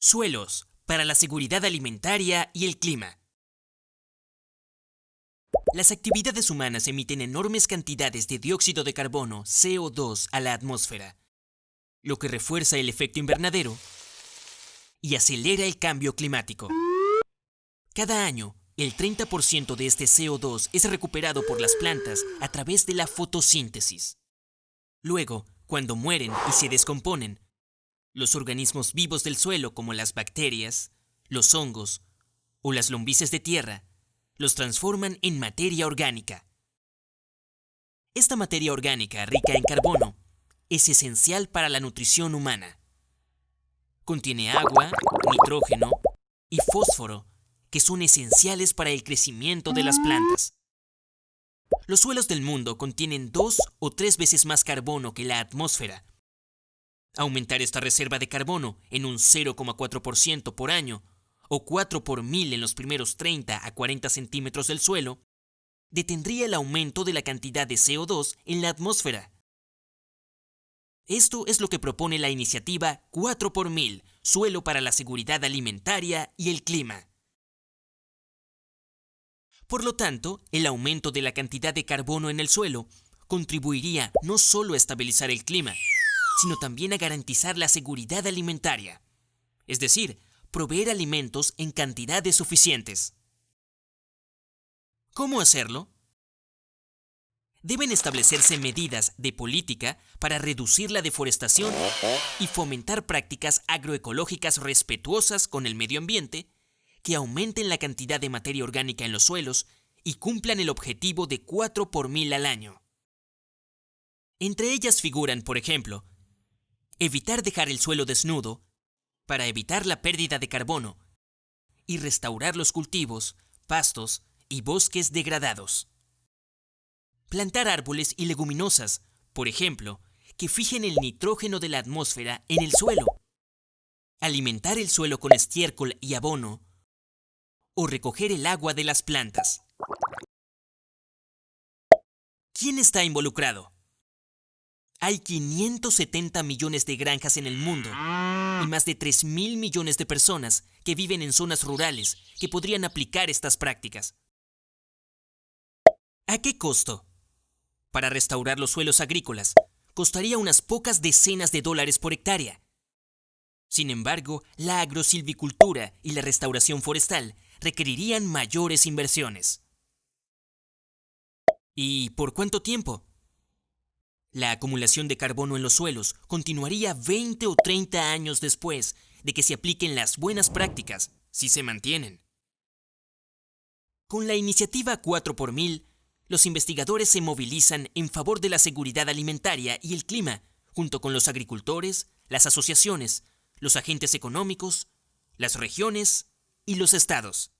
Suelos para la seguridad alimentaria y el clima. Las actividades humanas emiten enormes cantidades de dióxido de carbono, CO2, a la atmósfera, lo que refuerza el efecto invernadero y acelera el cambio climático. Cada año, el 30% de este CO2 es recuperado por las plantas a través de la fotosíntesis. Luego, cuando mueren y se descomponen, los organismos vivos del suelo como las bacterias, los hongos o las lombrices de tierra los transforman en materia orgánica. Esta materia orgánica rica en carbono es esencial para la nutrición humana. Contiene agua, nitrógeno y fósforo que son esenciales para el crecimiento de las plantas. Los suelos del mundo contienen dos o tres veces más carbono que la atmósfera. Aumentar esta reserva de carbono en un 0,4% por año o 4 por mil en los primeros 30 a 40 centímetros del suelo, detendría el aumento de la cantidad de CO2 en la atmósfera. Esto es lo que propone la iniciativa 4 por mil, Suelo para la Seguridad Alimentaria y el Clima. Por lo tanto, el aumento de la cantidad de carbono en el suelo contribuiría no solo a estabilizar el clima, sino también a garantizar la seguridad alimentaria, es decir, proveer alimentos en cantidades suficientes. ¿Cómo hacerlo? Deben establecerse medidas de política para reducir la deforestación y fomentar prácticas agroecológicas respetuosas con el medio ambiente que aumenten la cantidad de materia orgánica en los suelos y cumplan el objetivo de 4 por mil al año. Entre ellas figuran, por ejemplo, evitar dejar el suelo desnudo para evitar la pérdida de carbono y restaurar los cultivos, pastos y bosques degradados. Plantar árboles y leguminosas, por ejemplo, que fijen el nitrógeno de la atmósfera en el suelo. Alimentar el suelo con estiércol y abono. O recoger el agua de las plantas. ¿Quién está involucrado? Hay 570 millones de granjas en el mundo y más de 3 mil millones de personas que viven en zonas rurales que podrían aplicar estas prácticas. ¿A qué costo? Para restaurar los suelos agrícolas, costaría unas pocas decenas de dólares por hectárea. Sin embargo, la agrosilvicultura y la restauración forestal requerirían mayores inversiones. ¿Y por cuánto tiempo? La acumulación de carbono en los suelos continuaría 20 o 30 años después de que se apliquen las buenas prácticas, si se mantienen. Con la iniciativa 4 por mil, los investigadores se movilizan en favor de la seguridad alimentaria y el clima, junto con los agricultores, las asociaciones, los agentes económicos, las regiones y los estados.